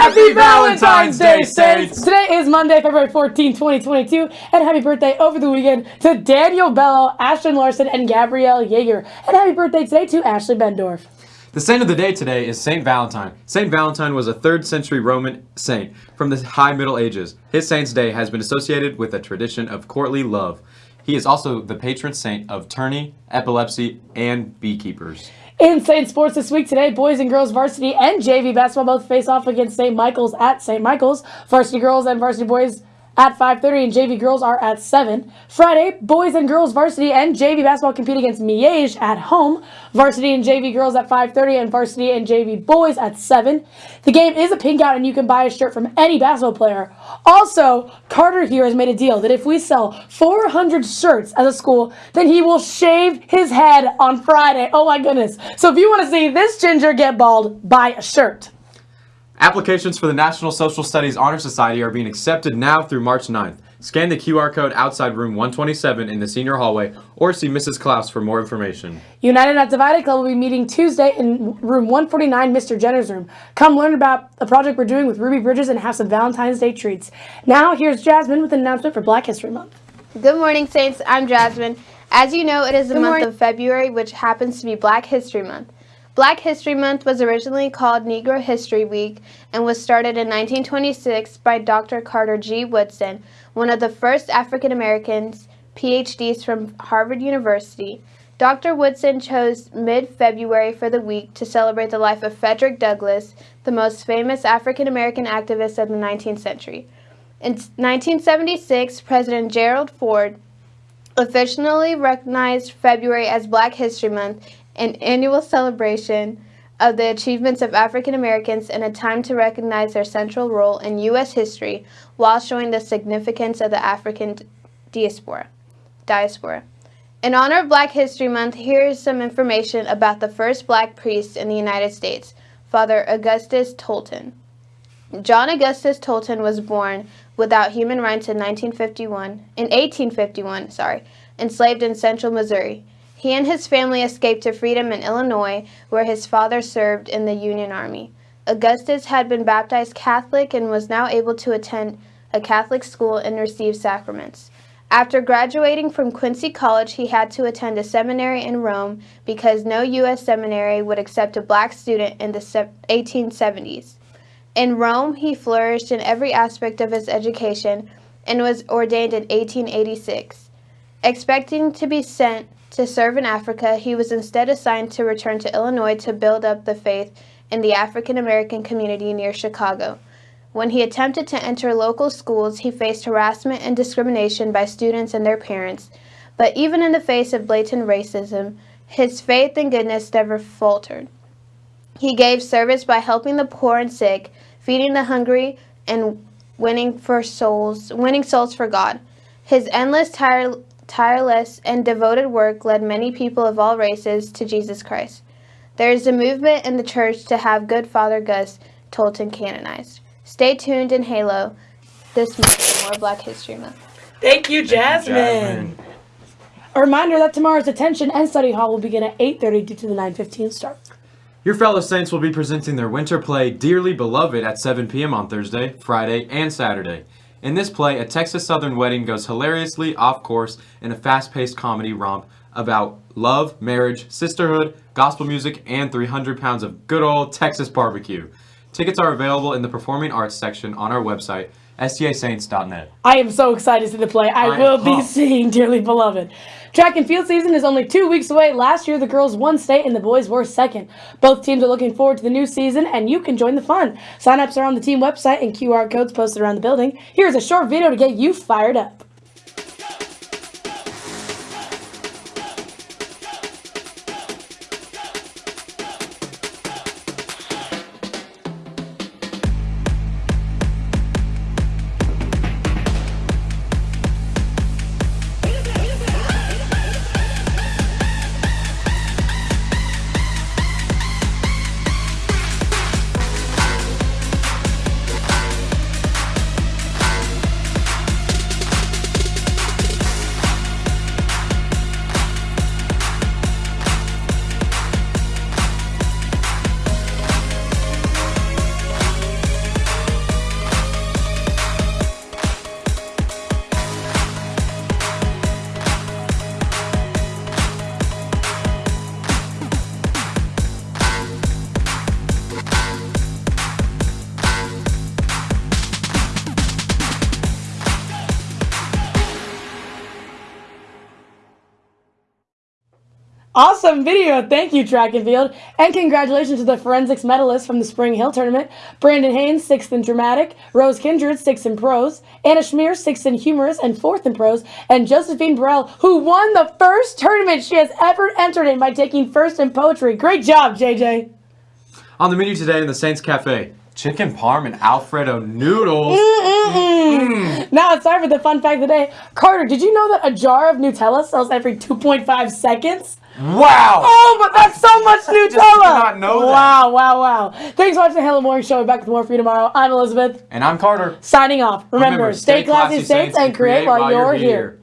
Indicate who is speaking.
Speaker 1: Happy Valentine's Day, Saints! Today is Monday, February 14, 2022, and happy birthday over the weekend to Daniel Bello, Ashton Larson, and Gabrielle Yeager. And happy birthday today to Ashley Bendorf.
Speaker 2: The saint of the day today is Saint Valentine. Saint Valentine was a 3rd century Roman saint from the High Middle Ages. His saint's day has been associated with a tradition of courtly love. He is also the patron saint of tourney, epilepsy, and beekeepers.
Speaker 1: In Saint Sports this week today, boys and girls varsity and JV basketball both face off against St. Michael's at St. Michael's. Varsity girls and varsity boys at 5.30 and JV girls are at 7. Friday, boys and girls varsity and JV basketball compete against Miege at home. Varsity and JV girls at 5.30 and varsity and JV boys at 7. The game is a pink out and you can buy a shirt from any basketball player. Also, Carter here has made a deal that if we sell 400 shirts as a school, then he will shave his head on Friday. Oh my goodness. So if you want to see this ginger get bald, buy a shirt.
Speaker 2: Applications for the National Social Studies Honor Society are being accepted now through March 9th. Scan the QR code outside room 127 in the senior hallway or see Mrs. Klaus for more information.
Speaker 1: United Not Divided Club will be meeting Tuesday in room 149, Mr. Jenner's room. Come learn about the project we're doing with Ruby Bridges and have some Valentine's Day treats. Now, here's Jasmine with an announcement for Black History Month.
Speaker 3: Good morning, Saints. I'm Jasmine. As you know, it is the
Speaker 1: Good
Speaker 3: month
Speaker 1: morning.
Speaker 3: of February, which happens to be Black History Month. Black History Month was originally called Negro History Week and was started in 1926 by Dr. Carter G. Woodson, one of the first African Americans PhDs from Harvard University. Dr. Woodson chose mid February for the week to celebrate the life of Frederick Douglass, the most famous African American activist of the 19th century. In 1976, President Gerald Ford officially recognized February as Black History Month, an annual celebration of the achievements of African Americans and a time to recognize their central role in U.S. history while showing the significance of the African diaspora. diaspora. In honor of Black History Month, here is some information about the first black priest in the United States, Father Augustus Tolton. John Augustus Tolton was born without human rights in 1951, in 1851, sorry, enslaved in central Missouri. He and his family escaped to freedom in Illinois, where his father served in the Union Army. Augustus had been baptized Catholic and was now able to attend a Catholic school and receive sacraments. After graduating from Quincy College, he had to attend a seminary in Rome because no U.S. seminary would accept a black student in the 1870s. In Rome, he flourished in every aspect of his education and was ordained in 1886. Expecting to be sent to serve in Africa, he was instead assigned to return to Illinois to build up the faith in the African American community near Chicago. When he attempted to enter local schools, he faced harassment and discrimination by students and their parents. But even in the face of blatant racism, his faith and goodness never faltered. He gave service by helping the poor and sick, feeding the hungry, and winning for souls, winning souls for God. His endless, tire, tireless, and devoted work led many people of all races to Jesus Christ. There is a movement in the church to have good Father Gus Tolton canonized. Stay tuned in Halo this month for more Black History Month.
Speaker 1: Thank you, Jasmine. A reminder that tomorrow's detention and study hall will begin at 8.30 due to the 9.15 start.
Speaker 2: Your fellow Saints will be presenting their winter play Dearly Beloved at 7 p.m. on Thursday, Friday, and Saturday. In this play, a Texas Southern wedding goes hilariously off course in a fast paced comedy romp about love, marriage, sisterhood, gospel music, and 300 pounds of good old Texas barbecue. Tickets are available in the Performing Arts section on our website, stasaints.net.
Speaker 1: I am so excited to see the play. I
Speaker 2: I'm
Speaker 1: will be seeing Dearly Beloved. Track and field season is only two weeks away. Last year, the girls won state and the boys were second. Both teams are looking forward to the new season, and you can join the fun. Sign-ups are on the team website and QR codes posted around the building. Here's a short video to get you fired up. Awesome video. Thank you, track and field. And congratulations to the forensics medalists from the Spring Hill tournament. Brandon Haynes, sixth in dramatic. Rose Kindred, sixth in prose. Anna Schmier, sixth in humorous and fourth in prose. And Josephine Burrell, who won the first tournament she has ever entered in by taking first in poetry. Great job, JJ.
Speaker 2: On the menu today in the Saints Cafe, chicken parm and Alfredo noodles. Mm.
Speaker 1: Now it's time for the fun fact of the day. Carter, did you know that a jar of Nutella sells every 2.5 seconds?
Speaker 2: Wow!
Speaker 1: Oh, but that's so much Nutella!
Speaker 2: did not know that.
Speaker 1: Wow, wow, wow. Thanks for watching the Hello Morning Show. We're back with more for you tomorrow. I'm Elizabeth.
Speaker 2: And I'm Carter.
Speaker 1: Signing off. Remember, stay classy, Saints, and create while you're here.